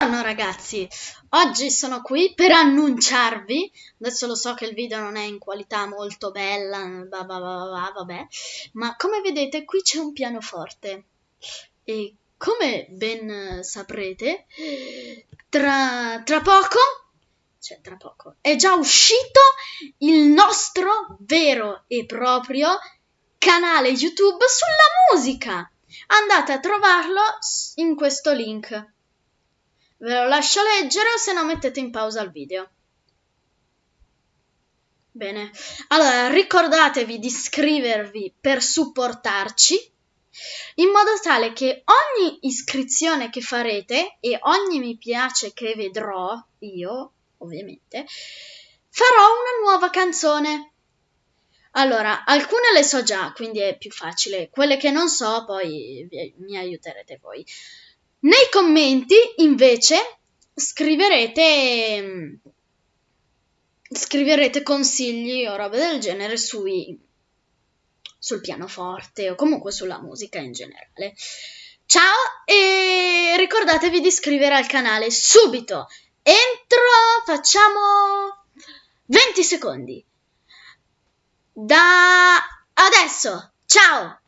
Buongiorno ragazzi, oggi sono qui per annunciarvi, adesso lo so che il video non è in qualità molto bella, bah bah bah vabbè, ma come vedete qui c'è un pianoforte e come ben saprete, tra, tra poco, cioè tra poco, è già uscito il nostro vero e proprio canale YouTube sulla musica. Andate a trovarlo in questo link. Ve lo lascio leggere o se no mettete in pausa il video. Bene, allora ricordatevi di iscrivervi per supportarci in modo tale che ogni iscrizione che farete e ogni mi piace che vedrò io, ovviamente, farò una nuova canzone. Allora, alcune le so già, quindi è più facile. Quelle che non so, poi mi aiuterete voi. Nei commenti, invece, scriverete, scriverete consigli o robe del genere sui, sul pianoforte o comunque sulla musica in generale. Ciao e ricordatevi di iscrivere al canale subito. Entro, facciamo 20 secondi. Da adesso. Ciao!